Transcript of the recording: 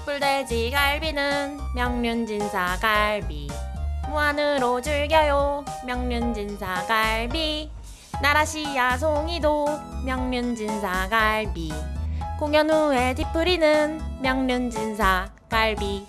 숯불돼지 갈비는 명륜진사 갈비. 무한으로 즐겨요 명륜진사 갈비. 나라시야 송이도 명륜진사 갈비. 공연 후에 뒤풀이는 명륜진사 갈비.